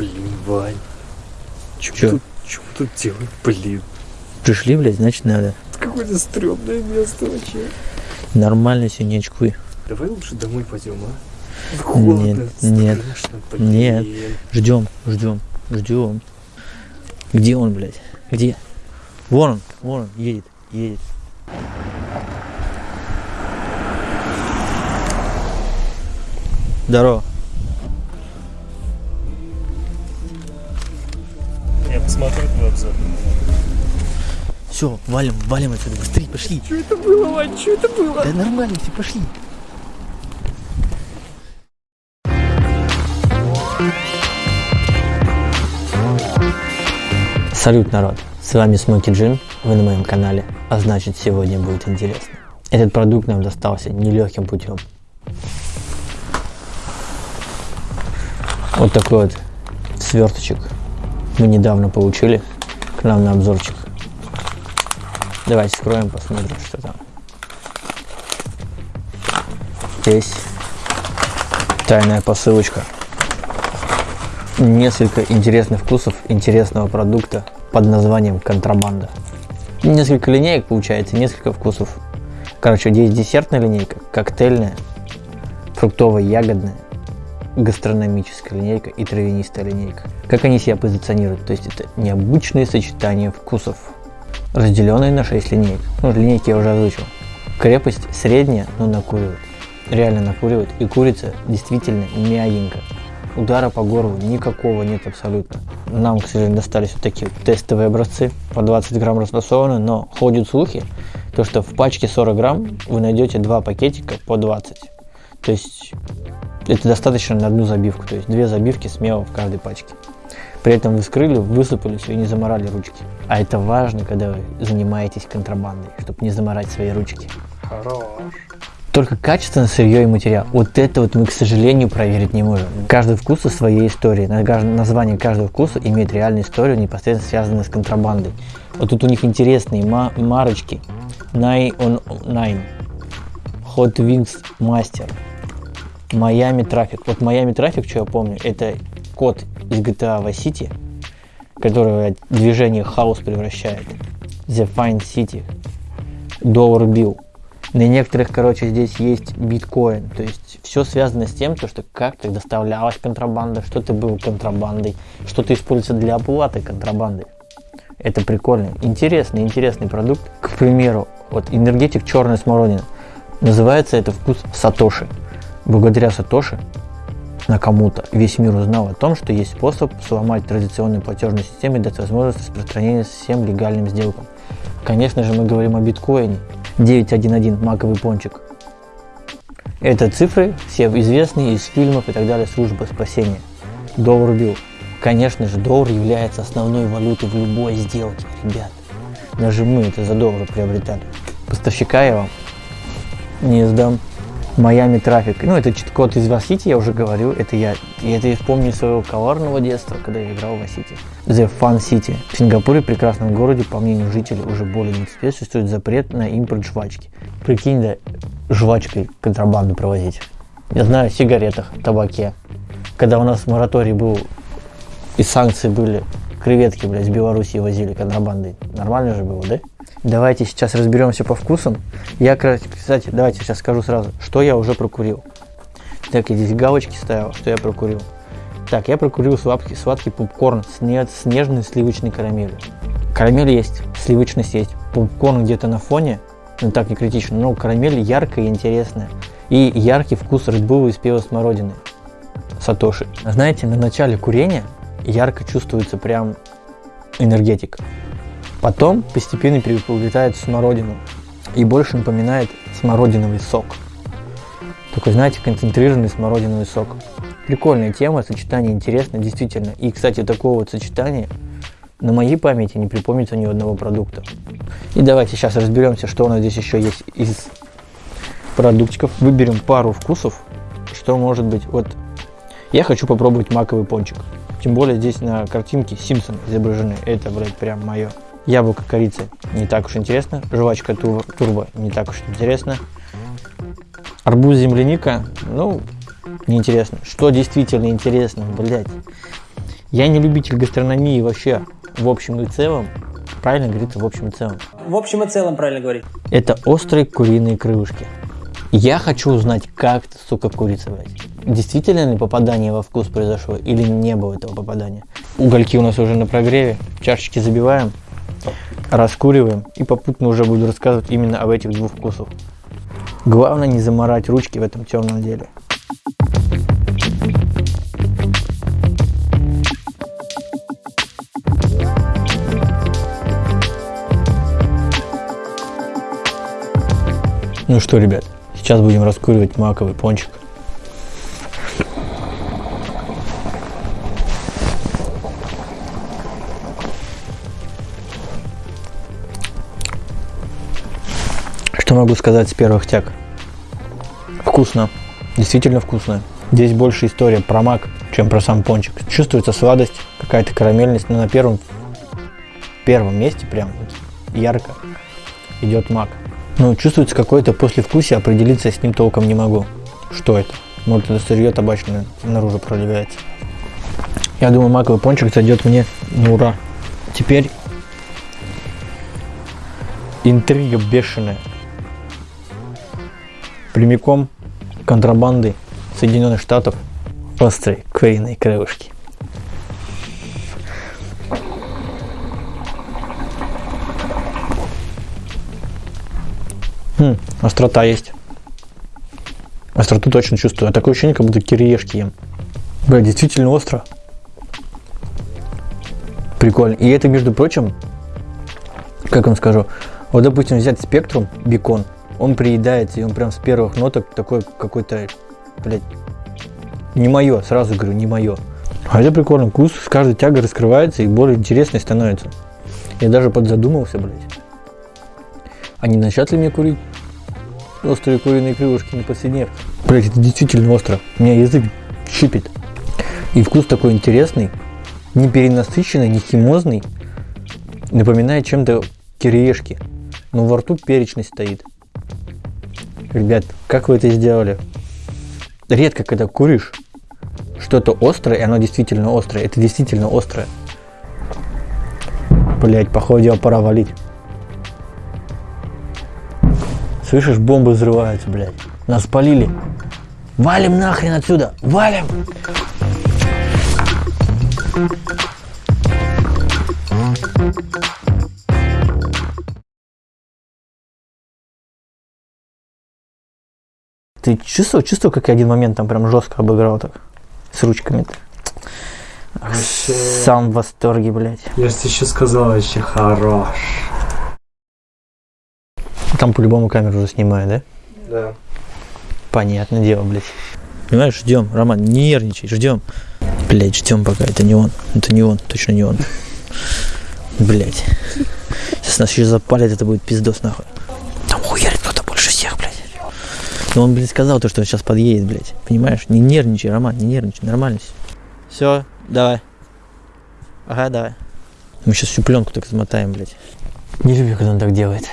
Блин, Вань. Чё, Чё? Тут, чё мы тут делаем, блин? Пришли, блядь, значит надо. Какое-то стрёмное место вообще. Нормально все, не очкуй. Давай лучше домой пойдем, а? Холодно, Нет, нет, блин. нет. Ждем, ждем, ждем. Где он, блядь? Где? Вон он, вон он, едет, едет. Здорово. Я посмотрю твой обзор. Все, валим, валим отсюда, быстрее, пошли. Что это было, Вань? Что это было? Да нормально, все пошли. Салют, народ! С вами Смоки Джин, вы на моем канале, а значит сегодня будет интересно. Этот продукт нам достался нелегким путем. Вот такой вот сверточек мы недавно получили к нам на обзорчик. Давайте скроем, посмотрим, что там. Здесь тайная посылочка. Несколько интересных вкусов интересного продукта под названием контрабанда. Несколько линеек получается, несколько вкусов. Короче, здесь десертная линейка, коктейльная, фруктовая, ягодная, гастрономическая линейка и травянистая линейка. Как они себя позиционируют? То есть это необычные сочетания вкусов, разделенные на 6 линеек. Ну, линейки я уже озвучил. Крепость средняя, но накуривает. Реально накуривает. И курица действительно мягенькая. Удара по горлу никакого нет абсолютно. Нам, к сожалению, достались вот такие тестовые образцы. По 20 грамм расфасованы, но ходят слухи, то что в пачке 40 грамм вы найдете два пакетика по 20. То есть это достаточно на одну забивку. То есть две забивки смело в каждой пачке. При этом вы вскрыли, высыпали все и не заморали ручки. А это важно, когда вы занимаетесь контрабандой, чтобы не заморать свои ручки. Хорош. Только качественное сырье и материал. Вот это вот мы, к сожалению, проверить не можем. Каждый вкус со своей историей. Название каждого вкуса имеет реальную историю, непосредственно связанную с контрабандой. Вот тут у них интересные ма- марочки. Nine on Nine. Hot Wings Master. Miami Traffic. Вот Miami Traffic, что я помню, это код из GTA Vice City, который движение хаос превращает. The Fine City. Dollar Bill. На некоторых, короче, здесь есть биткоин. То есть все связано с тем, то, что как-то доставлялась контрабанда, что-то было контрабандой, что-то используется для оплаты контрабанды. Это прикольно. Интересный, интересный продукт. К примеру, вот энергетик черная смородина. Называется это вкус Сатоши. Благодаря Сатоши Накамуто весь мир узнал о том, что есть способ сломать традиционную платежную систему и дать возможность распространения всем легальным сделкам. Конечно же, мы говорим о биткоине. 911 маковый пончик. Это цифры, все известные из фильмов и так далее, служба спасения. Доллар бил. Конечно же, доллар является основной валютой в любой сделке, ребят. Даже мы это за доллар приобретали. Поставщика я вам не сдам. Майами трафик. Ну, это чит-код из Vice я уже говорил. Это я. И это я вспомню из своего коварного детства, когда я играл в Vice The Fun City. В Сингапуре, прекрасном городе, по мнению жителей, уже более 20 лет существует запрет на импорт жвачки. Прикинь, да, жвачкой контрабанду провозить. Я знаю о сигаретах, табаке. Когда у нас мораторий был и санкции были, креветки, блядь, с Белоруссии возили контрабандой. Нормально же было, да? Давайте сейчас разберемся по вкусам. Я, кстати, давайте сейчас скажу сразу, что я уже прокурил. Так, я здесь галочки ставил, что я прокурил. Так, я прокурил сладкий, сладкий попкорн с, не- с нежной сливочной карамелью. Карамель есть, сливочность есть. Попкорн где-то на фоне, но так не критично, но карамель яркая и интересная. И яркий вкус Bull из пива смородины. Сатоши. Знаете, на начале курения ярко чувствуется прям энергетик. Потом постепенно приобретает смородину и больше напоминает смородиновый сок. Такой, знаете, концентрированный смородиновый сок. Прикольная тема, сочетание интересное, действительно. И, кстати, такого вот сочетания на моей памяти не припомнится ни одного продукта. И давайте сейчас разберемся, что у нас здесь еще есть из продуктиков. Выберем пару вкусов, что может быть. Вот я хочу попробовать маковый пончик. Тем более здесь на картинке Симпсон изображены. Это, блядь, прям мое. Яблоко корицы не так уж интересно. Жвачка тур- турбо не так уж интересно. Арбуз земляника, ну, неинтересно. Что действительно интересно, блядь? Я не любитель гастрономии вообще в общем и целом. Правильно говорится в общем и целом. В общем и целом правильно говорить. Это острые куриные крылышки. Я хочу узнать, как это, сука, курица, блядь. Действительно ли попадание во вкус произошло или не было этого попадания? Угольки у нас уже на прогреве, чашечки забиваем, раскуриваем и попутно уже буду рассказывать именно об этих двух вкусах. Главное не заморать ручки в этом темном деле. Ну что, ребят, сейчас будем раскуривать маковый пончик. Что могу сказать с первых тяг? Вкусно. Действительно вкусно. Здесь больше история про мак, чем про сам пончик. Чувствуется сладость, какая-то карамельность, но на первом, первом месте прям ярко идет мак. Ну, чувствуется какое-то послевкусие, определиться с ним толком не могу. Что это? Может, это сырье табачное наружу проливается. Я думаю, маковый пончик зайдет мне на ура. Теперь интрига бешеная. Прямиком контрабанды Соединенных Штатов острые куриные крылышки. Хм, острота есть. Остроту точно чувствую. А такое ощущение, как будто кириешки ем. Бля, действительно остро. Прикольно. И это, между прочим, как вам скажу, вот, допустим, взять спектрум, бекон, он приедается, и он прям с первых ноток такой какой-то, блядь, не мое, сразу говорю, не мое. А это прикольно, вкус с каждой тягой раскрывается и более интересный становится. Я даже подзадумался, блядь. А не начать ли мне курить острые куриные крылышки на повседневке? Блядь, это действительно остро. У меня язык щипит. И вкус такой интересный, не перенасыщенный, не химозный. Напоминает чем-то кириешки. Но во рту перечность стоит. Ребят, как вы это сделали? Редко, когда куришь что-то острое, и оно действительно острое. Это действительно острое. Блять, походу дело пора валить. Слышишь, бомбы взрываются, блядь. Нас спалили. Валим нахрен отсюда! Валим! Ты чувствовал, чувствовал, как я один момент там прям жестко обыграл так? С ручками-то. Вообще, Сам в восторге, блядь. я же тебе еще сказал, вообще хорош. Там по-любому камеру уже снимаю, да? Да. Понятное дело, блядь. Понимаешь, ждем, Роман, не нервничай, ждем. Блядь, ждем пока, это не он, это не он, точно не он. Блядь. Сейчас нас еще запалят, это будет пиздос нахуй. Но он, блядь, сказал то, что он сейчас подъедет, блядь. Понимаешь? Не нервничай, Роман, не нервничай, нормально все. Все, давай. Ага, давай. Мы сейчас всю пленку так замотаем, блядь. Не люблю, когда он так делает.